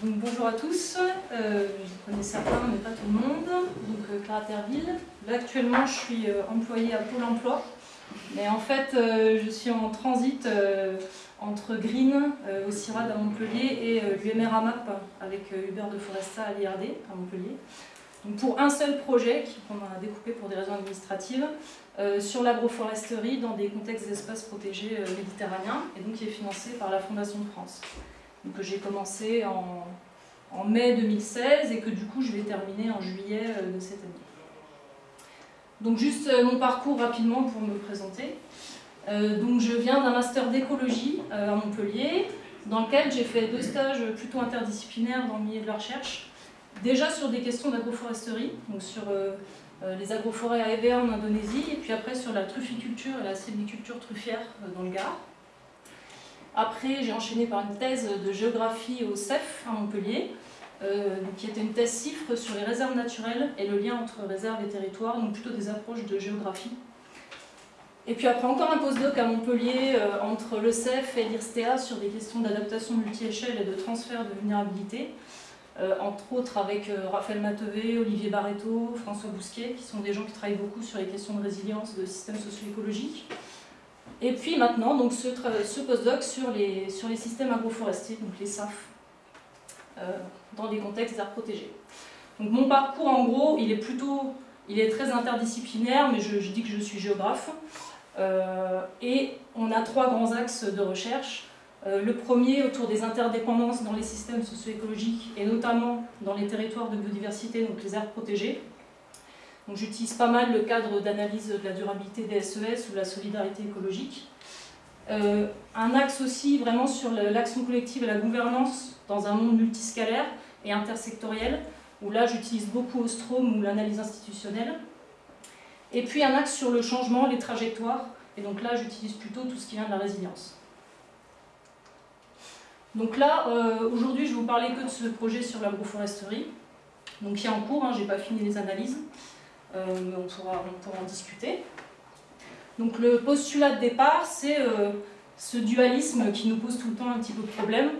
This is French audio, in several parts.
Bonjour à tous, euh, je connais certains mais pas tout le monde. Donc euh, Clara Terville. Là actuellement je suis euh, employée à Pôle Emploi. Mais en fait euh, je suis en transit entre Green au CIRAD à Montpellier et l'UMR avec Hubert de Foresta à l'IRD à Montpellier. Pour un seul projet qu'on a découpé pour des raisons administratives sur l'agroforesterie dans des contextes d'espaces protégés méditerranéens et donc qui est financé par la Fondation de France que j'ai commencé en, mai 2016 et que du coup je vais terminer en juillet euh, de cette année. Donc juste euh, mon parcours rapidement pour me présenter. Euh, donc je viens d'un master d'écologie à Montpellier, dans lequel j'ai fait deux stages plutôt interdisciplinaires dans le milieu de la recherche. Déjà sur des questions d'agroforesterie, donc sur les agroforêts à Evere en Indonésie, et puis après sur la trufficulture et la sylviculture truffière dans le Gard. Après, j'ai enchaîné par une thèse de géographie au CEF à Montpellier, euh, qui était une thèse CIFRE sur les réserves naturelles et le lien entre réserves et territoires, donc plutôt des approches de géographie. Et puis après, encore un postdoc à Montpellier euh, entre le CEF et l'IRSTEA sur des questions d'adaptation multi-échelle et de transfert de vulnérabilité, euh, entre autres avec Raphaël Matevé, Olivier Barreto, François Bousquet, qui sont des gens qui travaillent beaucoup sur les questions de résilience de systèmes socio-écologiques. Et puis maintenant, donc, ce, postdoc sur les, sur les systèmes agroforestiers, donc les SAF, euh, dans des contextes d'air protégés. Donc mon parcours, en gros, il est plutôt, il est très interdisciplinaire, mais je, dis que je suis géographe. Euh, et on a trois grands axes de recherche. Euh, le premier autour des interdépendances dans les systèmes socio-écologiques et notamment dans les territoires de biodiversité, donc les aires protégées. J'utilise pas mal le cadre d'analyse de la durabilité des SES e ou la solidarité écologique. Euh, un axe aussi vraiment sur l'action collective et la gouvernance dans un monde multiscalaire et intersectoriel, où là j'utilise beaucoup Ostrom ou l'analyse institutionnelle. Et puis un axe sur le changement, les trajectoires, et donc là j'utilise plutôt tout ce qui vient de la résilience. Donc là, euh, aujourd'hui je vais vous parler que de ce projet sur l'agroforesterie, donc qui est en cours, hein, je n'ai pas fini les analyses. Euh, mais on pourra, en discuter. Donc le postulat de départ, c'est euh, ce dualisme qui nous pose tout le temps un petit peu de problème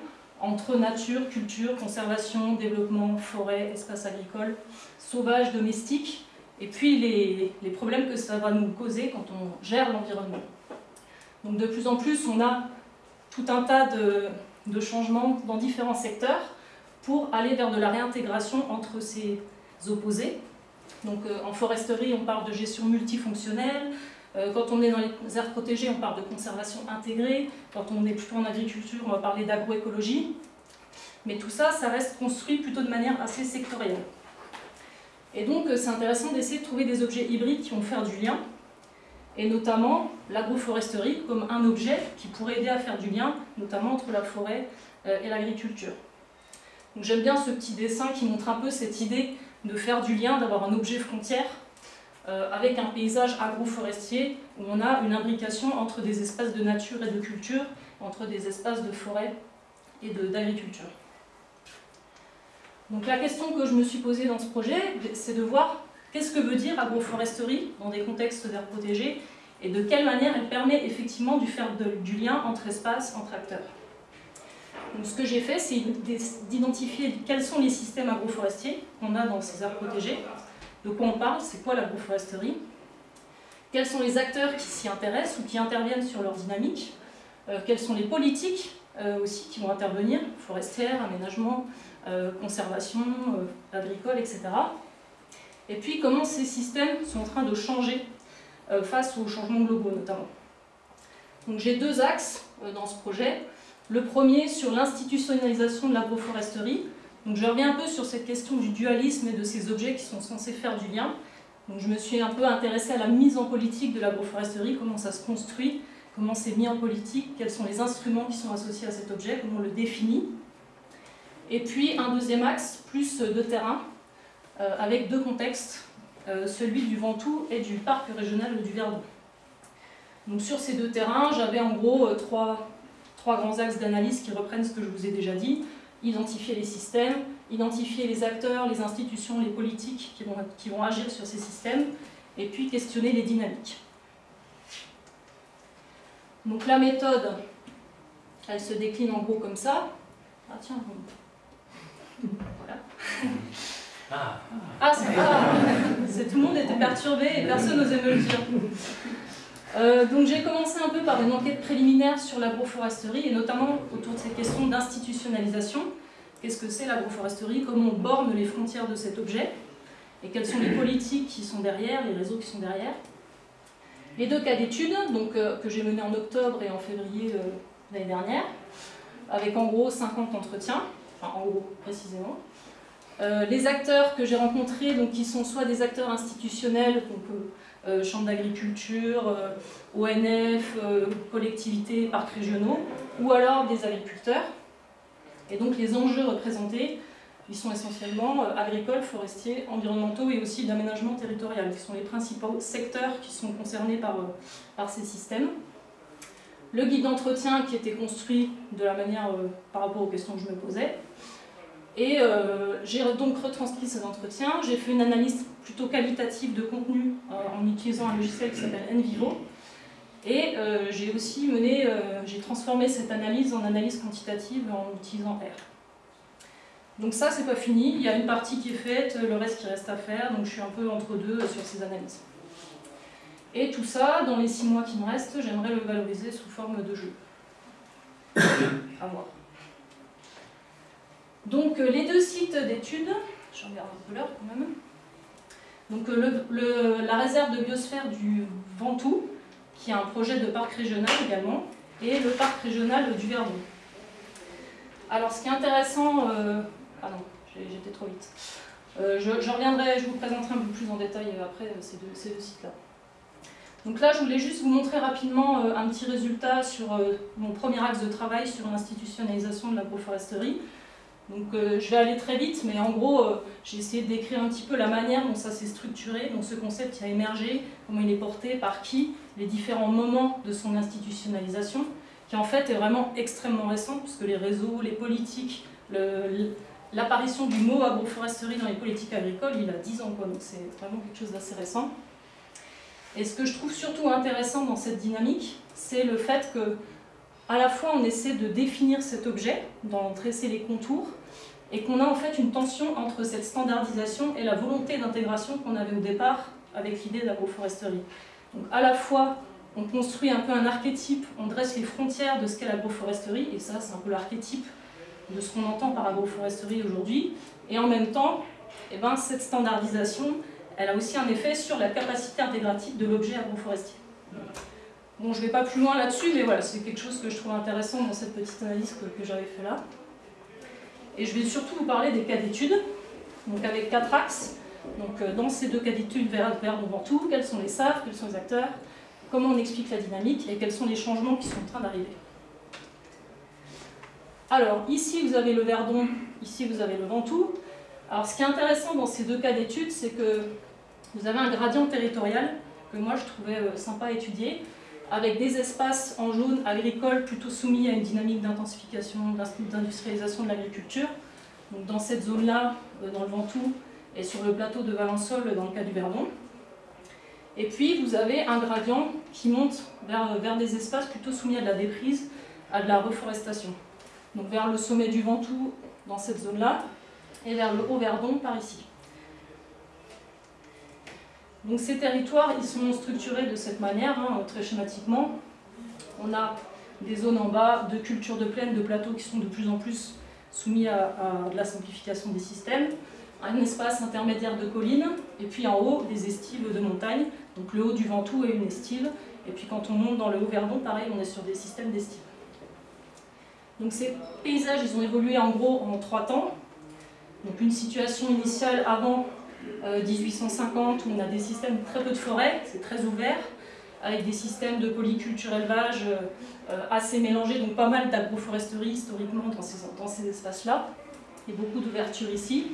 entre nature, culture, conservation, développement, forêt, espace agricole, sauvage, domestique, et puis les, problèmes que ça va nous causer quand on gère l'environnement. Donc de plus en plus, on a tout un tas de, changements dans différents secteurs pour aller vers de la réintégration entre ces opposés, donc euh, en foresterie, on parle de gestion multifonctionnelle. Euh, quand on est dans les aires protégées, on parle de conservation intégrée. Quand on est plutôt en agriculture, on va parler d'agroécologie. Mais tout ça, ça reste construit plutôt de manière assez sectorielle. Et donc, euh, c'est intéressant d'essayer de trouver des objets hybrides qui vont faire du lien, et notamment l'agroforesterie comme un objet qui pourrait aider à faire du lien, notamment entre la forêt et l'agriculture. J'aime bien ce petit dessin qui montre un peu cette idée de faire du lien, d'avoir un objet frontière euh, avec un paysage agroforestier où on a une imbrication entre des espaces de nature et de culture, entre des espaces de forêt et d'agriculture. Donc la question que je me suis posée dans ce projet, c'est de voir qu'est-ce que veut dire agroforesterie dans des contextes d'air protégés et de quelle manière elle permet effectivement de faire du lien entre espaces, entre acteurs. Donc, ce que j'ai fait, c'est d'identifier quels sont les systèmes agroforestiers qu'on a dans ces aires protégées, de quoi on parle, c'est quoi l'agroforesterie, quels sont les acteurs qui s'y intéressent ou qui interviennent sur leur dynamique, euh, quelles sont les politiques euh, aussi qui vont intervenir, forestières, aménagement, euh, conservation, agricole, etc. Et puis comment ces systèmes sont en train de changer face aux changements globaux notamment. Donc j'ai deux axes dans ce projet. Le premier sur l'institutionnalisation de l'agroforesterie. Donc je reviens un peu sur cette question du dualisme et de ces objets qui sont censés faire du lien. Donc je me suis un peu intéressée à la mise en politique de l'agroforesterie, comment ça se construit, comment c'est mis en politique, quels sont les instruments qui sont associés à cet objet, comment on le définit. Et puis un deuxième axe, plus de terrain, euh, avec deux contextes, euh, celui du Ventoux et du parc régional du Verdon. Donc sur ces deux terrains, j'avais en gros euh, trois, trois grands axes d'analyse qui reprennent ce que je vous ai déjà dit. Identifier les systèmes, identifier les acteurs, les institutions, les politiques qui vont, qui vont agir sur ces systèmes, et puis questionner les dynamiques. Donc la méthode, elle se décline en gros comme ça. Ah tiens, Voilà. Ah, ah c'est tout le monde était perturbé et personne n'osait me le dire. Euh, donc j'ai commencé un peu par une enquête préliminaire sur l'agroforesterie et notamment autour de ces questions d'institutionnalisation. Qu'est-ce que c'est l'agroforesterie? Comment on borne les frontières de cet objet? Et quelles sont les politiques qui sont derrière, les réseaux qui sont derrière? Les deux cas d'études euh, que j'ai menés en octobre et en février euh, l'année dernière, avec en gros 50 entretiens, enfin en gros précisément. Les acteurs que j'ai rencontrés, qui sont soit des acteurs institutionnels, donc euh, chambre d'agriculture, euh, ONF, euh, collectivités, parcs régionaux, ou alors des agriculteurs. Et donc les enjeux représentés, ils sont essentiellement agricoles, forestiers, environnementaux et aussi d'aménagement territorial, qui sont les principaux secteurs qui sont concernés par, par ces systèmes. Le guide d'entretien qui était construit de la manière par rapport aux questions que je me posais, et euh, j'ai donc retranscrit ces entretiens, j'ai fait une analyse plutôt qualitative de contenu euh, en utilisant un logiciel qui s'appelle NVivo. Et euh, j'ai aussi mené, j'ai transformé cette analyse en analyse quantitative en utilisant R. Donc ça, c'est pas fini, il y a une partie qui est faite, le reste qui reste à faire, donc je suis un peu entre deux sur ces analyses. Et tout ça, dans les six mois qui me restent, j'aimerais le valoriser sous forme de jeu. à voir. Donc euh, les deux sites d'études, je regarde un peu l'heure quand même. Donc euh, la réserve de biosphère du Ventoux, qui est un projet de parc régional également, et le parc régional du Verdon. Alors ce qui est intéressant, euh, non, j'étais trop vite. je, reviendrai, je vous présenterai un peu plus en détail après ces deux, ces deux sites-là. Donc là, je voulais juste vous montrer rapidement un petit résultat sur mon premier axe de travail sur l'institutionnalisation de l'agroforesterie. Donc euh, je vais aller très vite, mais en gros, euh, j'ai essayé de décrire un petit peu la manière dont ça s'est structuré, dont ce concept a émergé, comment il est porté, par qui, les différents moments de son institutionnalisation, qui en fait est vraiment extrêmement récent, puisque les réseaux, les politiques, l'apparition du mot agroforesterie dans les politiques agricoles, il a 10 ans, quoi, donc c'est vraiment quelque chose d'assez récent. Et ce que je trouve surtout intéressant dans cette dynamique, c'est le fait que à la fois on essaie de définir cet objet, d'en tresser les contours, et qu'on a en fait une tension entre cette standardisation et la volonté d'intégration qu'on avait au départ avec l'idée d'agroforesterie. Donc à la fois, on construit un peu un archétype, on dresse les frontières de ce qu'est l'agroforesterie, et ça c'est un peu l'archétype de ce qu'on entend par agroforesterie aujourd'hui, et en même temps, eh ben, cette standardisation, elle a aussi un effet sur la capacité intégrative de l'objet agroforestier. Bon, je ne vais pas plus loin là-dessus, mais voilà, c'est quelque chose que je trouve intéressant dans cette petite analyse que, j'avais fait là. Et je vais surtout vous parler des cas d'études, donc avec quatre axes. Donc euh, dans ces deux cas d'études, vers, vers quels sont les SAF, quels sont les acteurs, comment on explique la dynamique et quels sont les changements qui sont en train d'arriver. Alors, ici vous avez le Verdon, ici vous avez le Ventoux. Alors ce qui est intéressant dans ces deux cas d'études, c'est que vous avez un gradient territorial que moi je trouvais euh, sympa à étudier avec des espaces en jaune agricoles plutôt soumis à une dynamique d'intensification, d'industrialisation de l'agriculture. Donc dans cette zone-là, euh, dans le Ventoux, et sur le plateau de Valençol dans le cas du Verdon. Et puis vous avez un gradient qui monte vers, vers des espaces plutôt soumis à de la déprise, à de la reforestation. Donc vers le sommet du Ventoux dans cette zone-là, et vers le Haut-Verdon par ici. Donc ces territoires, ils sont structurés de cette manière, hein, très schématiquement. On a des zones en bas de culture de plaine, de plateaux qui sont de plus en plus soumis à, la simplification des systèmes, un espace intermédiaire de collines, et puis en haut des estives de montagne, donc le haut du Ventoux est une estive, et puis quand on monte dans le Haut-Verdon, pareil, on est sur des systèmes d'estives. Donc ces paysages, ils ont évolué en gros en trois temps. Donc une situation initiale avant 1850 euh, où on a des systèmes très peu de forêt, c'est très ouvert, avec des systèmes de polyculture élevage euh, euh, assez mélangés, donc pas mal d'agroforesterie historiquement dans ces, dans ces espaces-là, et beaucoup d'ouverture ici.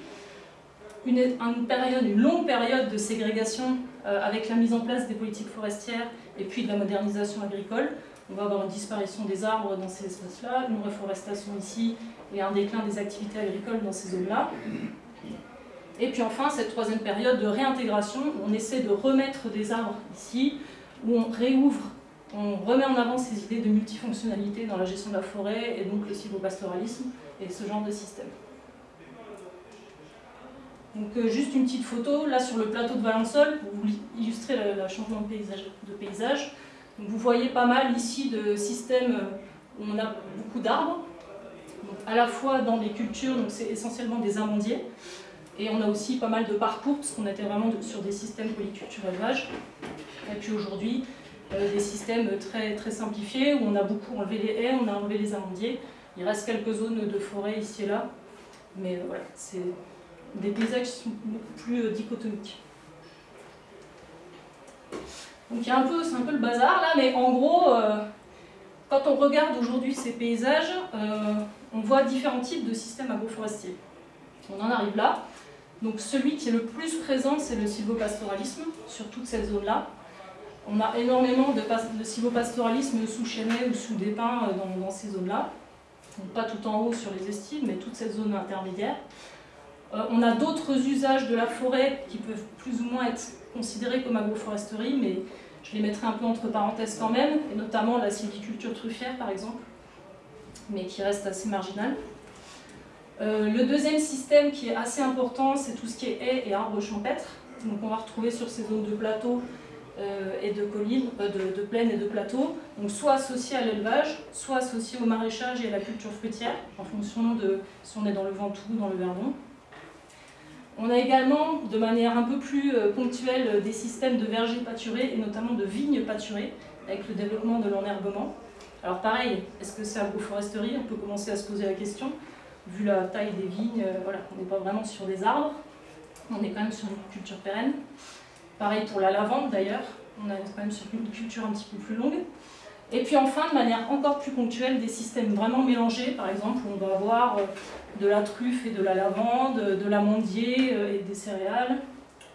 Une, période, une longue période de ségrégation avec la mise en place des politiques forestières et puis de la modernisation agricole. On va avoir une disparition des arbres dans ces espaces-là, une reforestation ici et un déclin des activités agricoles dans ces zones-là. Et puis enfin, cette troisième période de réintégration, on essaie de remettre des arbres ici, où on réouvre, on remet en avant ces idées de multifonctionnalité dans la gestion de la forêt, et donc le silvopastoralisme, et ce genre de système. Donc euh, juste une petite photo, là sur le plateau de Valençol, pour illustrer le, changement de paysage, de paysage. Donc, vous voyez pas mal ici de systèmes où on a beaucoup d'arbres, à la fois dans des cultures, donc c'est essentiellement des amandiers, et on a aussi pas mal de parcours, parce qu'on était vraiment sur des systèmes polyculture élevage. Et puis aujourd'hui, euh, des systèmes très, très simplifiés, où on a beaucoup enlevé les haies, on a enlevé les amandiers. Il reste quelques zones de forêt ici et là, mais voilà, c'est des paysages plus euh, dichotomiques. Donc c'est un peu le bazar là, mais en gros, euh, quand on regarde aujourd'hui ces paysages, on voit différents types de systèmes agroforestiers. On en arrive là. Donc celui qui est le plus présent, c'est le silvopastoralisme sur toute cette zone-là. On a énormément de, de silvopastoralisme sous Chênay ou sous des pins euh, dans, ces zones-là. pas tout en haut sur les estives, mais toute cette zone intermédiaire. Euh, on a d'autres usages de la forêt qui peuvent plus ou moins être considérés comme agroforesterie, mais je les mettrai un peu entre parenthèses quand même, et notamment la sylviculture truffière par exemple, mais qui reste assez marginale. Euh, le deuxième système qui est assez important, c'est tout ce qui est haies et arbres champêtres. Donc on va retrouver sur ces zones de plateau euh, et de collines, euh, de, plaines et de plateaux, donc soit associés à l'élevage, soit associés au maraîchage et à la culture fruitière, en fonction de si on est dans le Ventoux ou dans le Verdon. On a également, de manière un peu plus ponctuelle, des systèmes de vergers pâturés et notamment de vignes pâturées, avec le développement de l'enherbement. Alors pareil, est-ce que c'est agroforesterie On peut commencer à se poser la question vu la taille des vignes, euh, voilà, on n'est pas vraiment sur des arbres, on est quand même sur une culture pérenne. Pareil pour la lavande d'ailleurs, on est quand même sur une culture un petit peu plus longue. Et puis enfin, de manière encore plus ponctuelle, des systèmes vraiment mélangés, par exemple, où on va avoir euh, de la truffe et de la lavande, de l'amandier euh, et des céréales,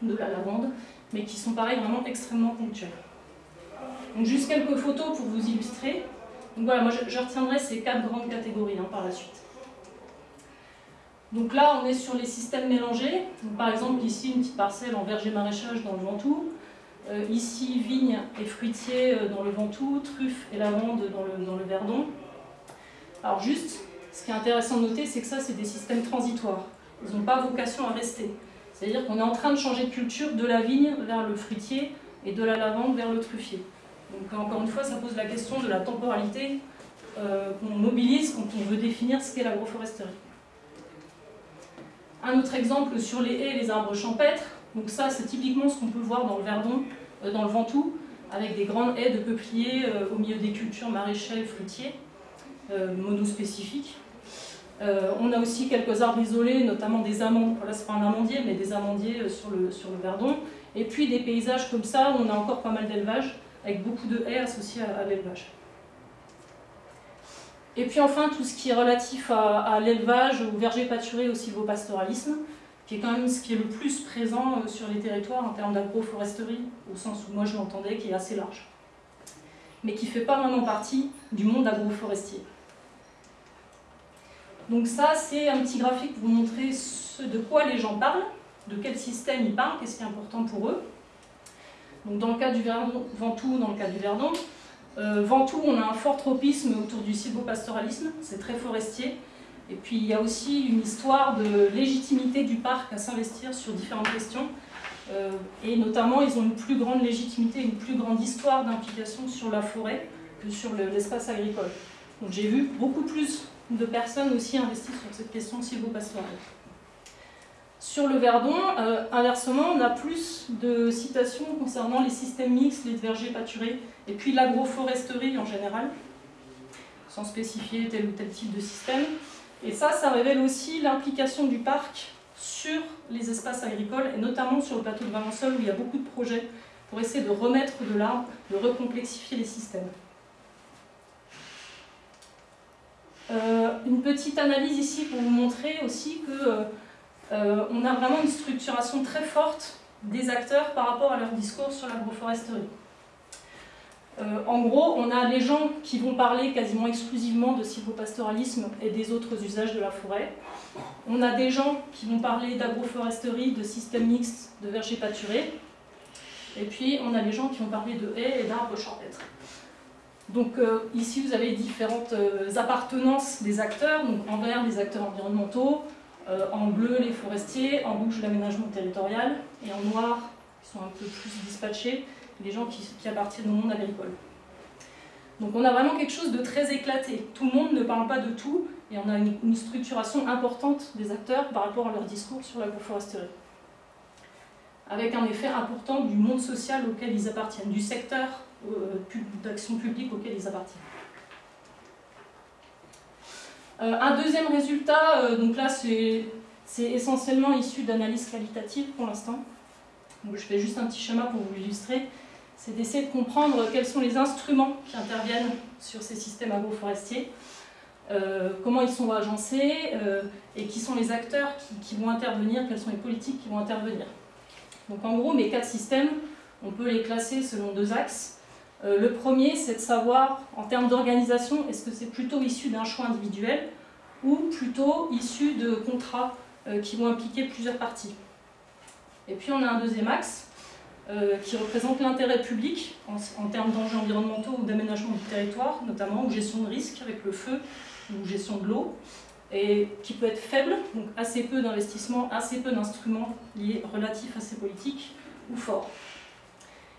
de la lavande, mais qui sont pareil vraiment extrêmement ponctuels. Donc juste quelques photos pour vous illustrer. Donc voilà, moi je, retiendrai ces quatre grandes catégories hein, par la suite. Donc là, on est sur les systèmes mélangés. par exemple, ici, une petite parcelle en verger maraîchage dans le Ventoux. Euh, ici, vigne et fruitier euh, dans le Ventoux, truffe et lavande dans le, dans le Verdon. Alors juste, ce qui est intéressant de noter, c'est que ça, c'est des systèmes transitoires. Ils n'ont pas vocation à rester. C'est-à-dire qu'on est en train de changer de culture de la vigne vers le fruitier et de la lavande vers le truffier. Donc encore une fois, ça pose la question de la temporalité euh, qu'on mobilise quand on veut définir ce qu'est l'agroforesterie. Un autre exemple sur les haies et les arbres champêtres. Donc ça, c'est typiquement ce qu'on peut voir dans le Verdon, euh, dans le Ventoux, avec des grandes haies de peupliers euh, au milieu des cultures maraîchers et fruitiers, euh, monospécifiques. on a aussi quelques arbres isolés, notamment des amandiers, là c'est pas un amandier, mais des amandiers sur le, sur le Verdon. Et puis des paysages comme ça, où on a encore pas mal d'élevage, avec beaucoup de haies associées à l'élevage. Et puis enfin, tout ce qui est relatif à, l'élevage, au verger pâturé, au silvopastoralisme, qui est quand même ce qui est le plus présent euh, sur les territoires en termes d'agroforesterie, au sens où moi je l'entendais, qui est assez large. Mais qui ne fait pas vraiment partie du monde agroforestier. Donc ça, c'est un petit graphique pour vous montrer de quoi les gens parlent, de quel système ils parlent, qu'est-ce qui est important pour eux. Donc dans le cas du Ventoux, dans le cas du Verdon, euh, Ventoux, on a un fort tropisme autour du silvopastoralisme, c'est très forestier. Et puis il y a aussi une histoire de légitimité du parc à s'investir sur différentes questions. Euh, et notamment, ils ont une plus grande légitimité, une plus grande histoire d'implication sur la forêt que sur l'espace agricole. Donc j'ai vu beaucoup plus de personnes aussi investies sur cette question silvopastorale. Sur le Verdon, euh, inversement, on a plus de citations concernant les systèmes mixtes, les vergers pâturés, et puis l'agroforesterie en général, sans spécifier tel ou tel type de système. Et ça, ça révèle aussi l'implication du parc sur les espaces agricoles, et notamment sur le plateau de Valençol, où il y a beaucoup de projets pour essayer de remettre de l'arbre, de recomplexifier les systèmes. Euh, une petite analyse ici pour vous montrer aussi que euh, on a vraiment une structuration très forte des acteurs par rapport à leur discours sur l'agroforesterie. Euh, en gros, on a les gens qui vont parler quasiment exclusivement de silvopastoralisme et des autres usages de la forêt. On a des gens qui vont parler d'agroforesterie, de systèmes mixtes, de vergers pâturés. Et puis, on a les gens qui vont parler de haies et d'arbres champêtres. Donc euh, ici, vous avez différentes appartenances des acteurs, donc envers les acteurs environnementaux, en bleu, les forestiers, en rouge, l'aménagement territorial, et en noir, qui sont un peu plus dispatchés, les gens qui, qui appartiennent au monde agricole. Donc on a vraiment quelque chose de très éclaté. Tout le monde ne parle pas de tout, et on a une, structuration importante des acteurs par rapport à leur discours sur l'agroforesterie. Avec un effet important du monde social auquel ils appartiennent, du secteur euh, d'action publique auquel ils appartiennent. Euh, un deuxième résultat, euh, donc là c'est essentiellement issu d'analyses qualitatives pour l'instant. je fais juste un petit schéma pour vous illustrer c'est d'essayer de comprendre quels sont les instruments qui interviennent sur ces systèmes agroforestiers, euh, comment ils sont agencés et qui sont les acteurs qui, vont intervenir, quelles sont les politiques qui vont intervenir. Donc en gros, mes quatre systèmes, on peut les classer selon deux axes. Euh, le premier, c'est de savoir, en termes d'organisation, est-ce que c'est plutôt issu d'un choix individuel ou plutôt issu de contrats qui vont impliquer plusieurs parties. Et puis on a un deuxième axe, euh, qui représente l'intérêt public en, termes d'enjeux environnementaux ou d'aménagement du territoire, notamment ou gestion de risque avec le feu ou gestion de l'eau, et qui peut être faible, donc assez peu d'investissements, assez peu d'instruments liés relatifs à ces politiques, ou fort.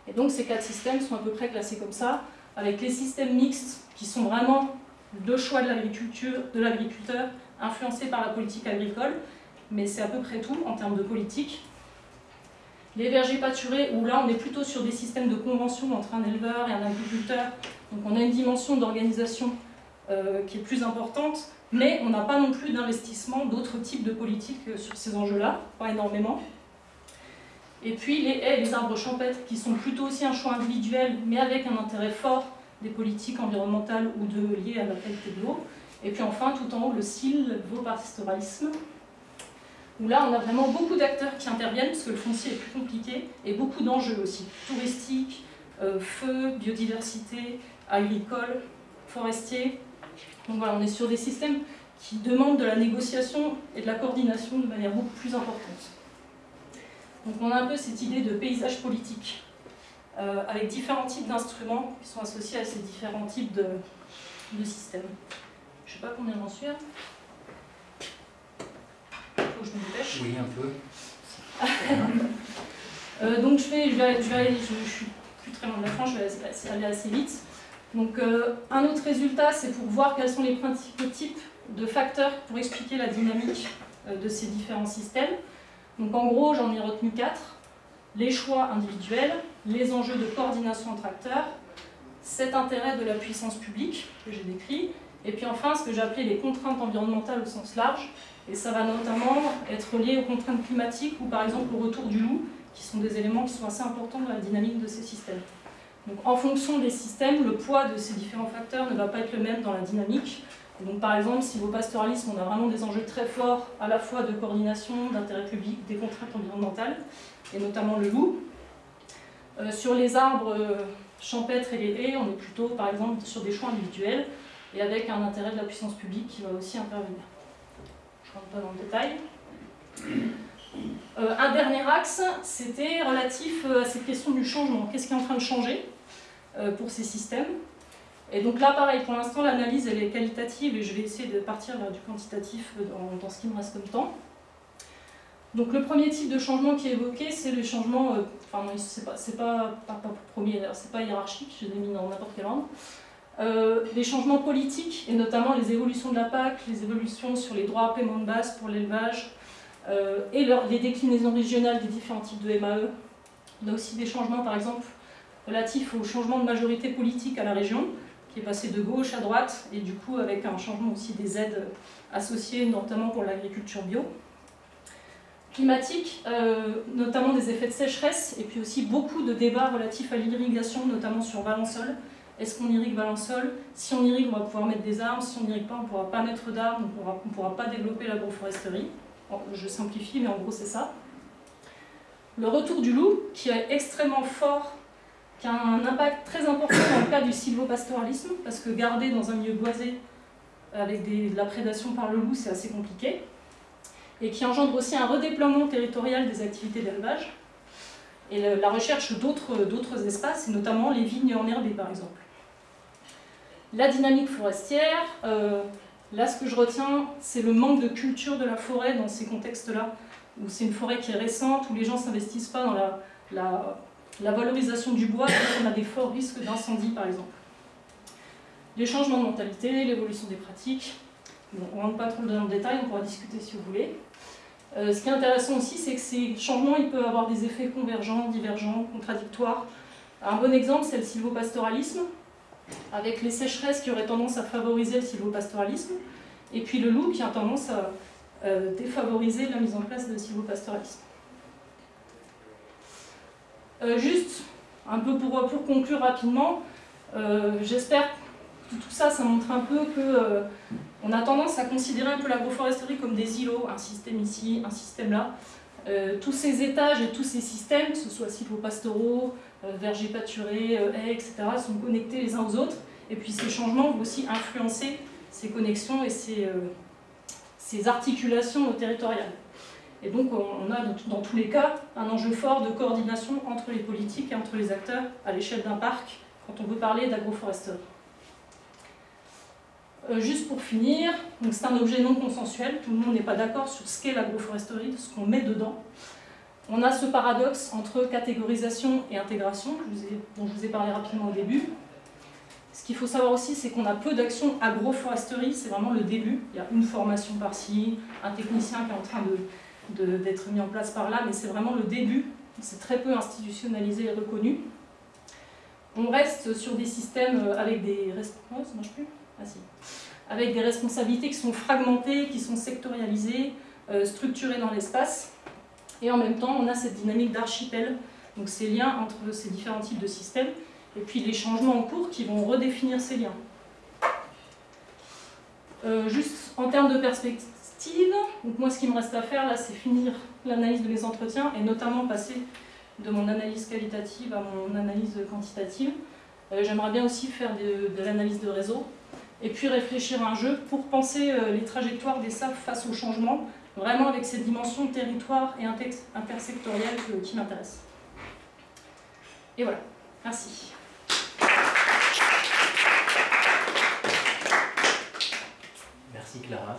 Et donc ces quatre systèmes sont à peu près classés comme ça, avec les systèmes mixtes qui sont vraiment le choix de l'agriculteur, influencés par la politique agricole, mais c'est à peu près tout en termes de politique. Les vergers pâturés, où là on est plutôt sur des systèmes de convention entre un éleveur et un agriculteur, donc on a une dimension d'organisation euh, qui est plus importante, mais on n'a pas non plus d'investissement d'autres types de politiques euh, sur ces enjeux-là, pas énormément. Et puis les haies et les arbres champêtres, qui sont plutôt aussi un choix individuel, mais avec un intérêt fort des politiques environnementales ou de, liées à la qualité de l'eau. Et puis enfin, tout en haut, le silvopastoralisme, où là on a vraiment beaucoup d'acteurs qui interviennent parce que le foncier est plus compliqué et beaucoup d'enjeux aussi, touristiques, euh, feu, biodiversité, agricole, forestier. Donc voilà, on est sur des systèmes qui demandent de la négociation et de la coordination de manière beaucoup plus importante. Donc on a un peu cette idée de paysage politique, euh, avec différents types d'instruments qui sont associés à ces différents types de, systèmes. Je ne sais pas combien j'en suis. je me dépêche. Oui, un peu. Euh, donc je, vais, je, vais, je, vais je, suis plus très loin de la France, je vais aller assez vite. Donc euh, un autre résultat, c'est pour voir quels sont les principaux types de facteurs pour expliquer la dynamique de ces différents systèmes. Donc en gros, j'en ai retenu quatre. Les choix individuels, les enjeux de coordination entre acteurs, cet intérêt de la puissance publique que j'ai décrit, et puis enfin ce que j'ai appelé les contraintes environnementales au sens large, et ça va notamment être lié aux contraintes climatiques ou par exemple au retour du loup, qui sont des éléments qui sont assez importants dans la dynamique de ces systèmes. Donc en fonction des systèmes, le poids de ces différents facteurs ne va pas être le même dans la dynamique. Donc par exemple, si vos pastoralisme, on a vraiment des enjeux très forts à la fois de coordination, d'intérêt public, des contraintes environnementales, et notamment le loup. Euh, sur les arbres euh, champêtres et les haies, on est plutôt par exemple sur des choix individuels, et avec un intérêt de la puissance publique qui va aussi intervenir je ne rentre pas dans le détail. Euh, un dernier axe, c'était relatif à cette question du changement. Qu'est-ce qui est en train de changer pour ces systèmes? Et donc là, pareil, pour l'instant, l'analyse, elle est qualitative et je vais essayer de partir vers du quantitatif dans, ce qui me reste comme temps. Donc le premier type de changement qui est évoqué, c'est le changement, enfin non, c'est pas, pas, pas, premier, c'est pas hiérarchique, je l'ai mis dans n'importe quel ordre, euh, les changements politiques, et notamment les évolutions de la PAC, les évolutions sur les droits à paiement de base pour l'élevage, euh, et les déclinaisons régionales des différents types de MAE. On a aussi des changements, par exemple, relatifs au changement de majorité politique à la région, qui est passé de gauche à droite, et du coup avec un changement aussi des aides associées, notamment pour l'agriculture bio. Climatique, euh, notamment des effets de sécheresse, et puis aussi beaucoup de débats relatifs à l'irrigation, notamment sur Valençol, est-ce qu'on irrigue Valençol Si on irrigue, on va pouvoir mettre des arbres. Si on n'irrigue pas, on ne pourra pas mettre d'arbres, on ne pourra pas développer l'agroforesterie. Je simplifie, mais en gros, c'est ça. Le retour du loup, qui est extrêmement fort, qui a un impact très important dans le cas du sylvopastoralisme, parce que garder dans un milieu boisé avec de la prédation par le loup, c'est assez compliqué, et qui engendre aussi un redéploiement territorial des activités d'élevage, et la recherche d'autres espaces, et notamment les vignes enherbées par exemple. La dynamique forestière, euh, Là, ce que je retiens, c'est le manque de culture de la forêt dans ces contextes-là, où c'est une forêt qui est récente, où les gens ne s'investissent pas dans la, la, valorisation du bois, on a des forts risques d'incendie, par exemple. Les changements de mentalité, l'évolution des pratiques. on ne rentre pas trop dans le détail, on pourra discuter si vous voulez. Euh, ce qui est intéressant aussi, c'est que ces changements ils peuvent avoir des effets convergents, divergents, contradictoires. Un bon exemple, c'est le silvopastoralisme, avec les sécheresses qui auraient tendance à favoriser le silvopastoralisme, et puis le loup qui a tendance à euh, défavoriser la mise en place de silvopastoralisme. Euh, juste, un peu pour, conclure rapidement, j'espère que tout ça, ça montre un peu que on a tendance à considérer un peu l'agroforesterie comme des îlots, un système ici, un système là. Euh, tous ces étages et tous ces systèmes, que ce soit sylvopastoraux, euh, vergers pâturés, euh, haies, etc., sont connectés les uns aux autres. Et puis ces changements vont aussi influencer ces connexions et ces, ces articulations territoriales. Et donc on a dans tous les cas un enjeu fort de coordination entre les politiques et entre les acteurs à l'échelle d'un parc quand on veut parler d'agroforesterie. Euh, juste pour finir, c'est un objet non consensuel, tout le monde n'est pas d'accord sur ce qu'est l'agroforesterie, ce qu'on met dedans. On a ce paradoxe entre catégorisation et intégration, dont je vous ai parlé rapidement au début. Ce qu'il faut savoir aussi, c'est qu'on a peu d'actions agroforesterie, c'est vraiment le début. Il y a une formation par-ci, un technicien qui est en train d'être mis en place par là, mais c'est vraiment le début. C'est très peu institutionnalisé et reconnu. On reste sur des systèmes avec des... Ça marche plus? Avec des responsabilités qui sont fragmentées, qui sont sectorialisées, euh, structurées dans l'espace. Et en même temps, on a cette dynamique d'archipel, donc ces liens entre ces différents types de systèmes, et puis les changements en cours qui vont redéfinir ces liens. Euh, juste en termes de perspective, donc moi ce qui me reste à faire là, c'est finir l'analyse de mes entretiens, et notamment passer de mon analyse qualitative à mon analyse quantitative. Euh, j'aimerais bien aussi faire de l'analyse de réseau, et puis réfléchir à un jeu pour penser euh, les trajectoires des SAF face au changement, vraiment avec cette dimension territoire et intersectorielle qui m'intéresse. Et voilà, merci. Merci Clara.